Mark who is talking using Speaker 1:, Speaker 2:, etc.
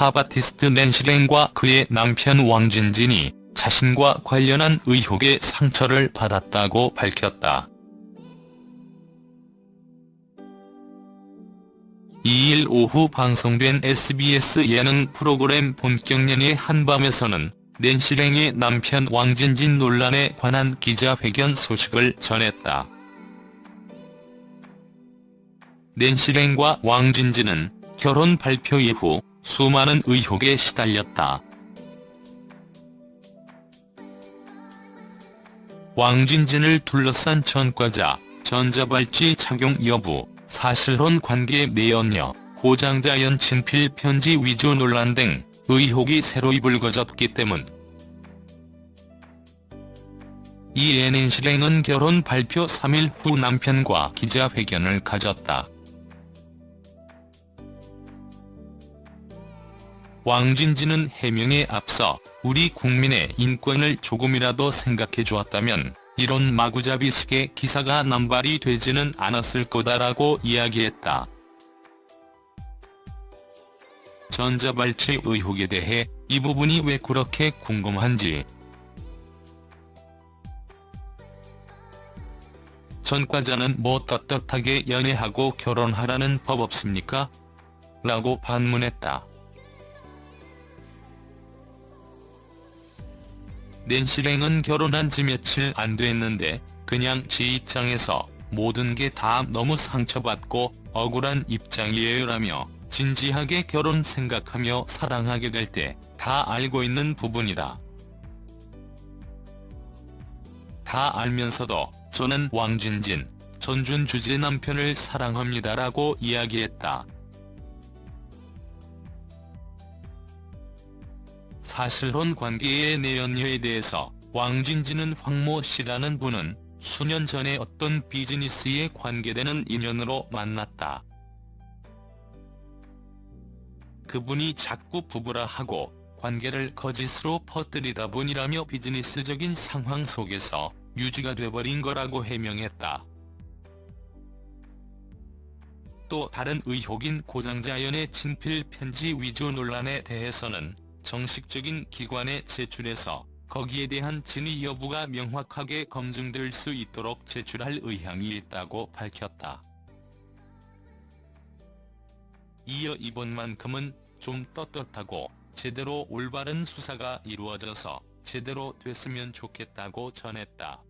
Speaker 1: 팝 아티스트 낸시랭과 그의 남편 왕진진이 자신과 관련한 의혹에 상처를 받았다고 밝혔다. 2일 오후 방송된 SBS 예능 프로그램 본격연의 한밤에서는 낸시랭의 남편 왕진진 논란에 관한 기자회견 소식을 전했다. 낸시랭과 왕진진은 결혼 발표 이후 수많은 의혹에 시달렸다. 왕진진을 둘러싼 전과자, 전자발찌 착용 여부, 사실혼 관계 내연녀, 고장자 연 친필 편지 위조 논란 등 의혹이 새로이 불거졌기 때문. 이에 낸시랭은 결혼 발표 3일 후 남편과 기자회견을 가졌다. 왕진진은 해명에 앞서 우리 국민의 인권을 조금이라도 생각해 주었다면 이런 마구잡이식의 기사가 남발이 되지는 않았을 거다라고 이야기했다. 전자발찌 의혹에 대해 이 부분이 왜 그렇게 궁금한지 전과자는 뭐 떳떳하게 연애하고 결혼하라는 법 없습니까? 라고 반문했다. 낸시랭은 결혼한 지 며칠 안 됐는데 그냥 지 입장에서 모든 게 다 너무 상처받고 억울한 입장이에요라며 진지하게 결혼 생각하며 사랑하게 될 때 다 알고 있는 부분이다. 다 알면서도 저는 왕진진, 전준 주제 남편을 사랑합니다라고 이야기했다. 사실혼 관계의 내연녀에 대해서 왕진진은 황모 씨라는 분은 수년 전에 어떤 비즈니스에 관계되는 인연으로 만났다. 그분이 자꾸 부부라 하고 관계를 거짓으로 퍼뜨리다 보니라며 비즈니스적인 상황 속에서 유지가 돼버린 거라고 해명했다. 또 다른 의혹인 고장자연의 친필 편지 위조 논란에 대해서는 정식적인 기관에 제출해서 거기에 대한 진위 여부가 명확하게 검증될 수 있도록 제출할 의향이 있다고 밝혔다. 이어 이번만큼은 좀 떳떳하고 제대로 올바른 수사가 이루어져서 제대로 됐으면 좋겠다고 전했다.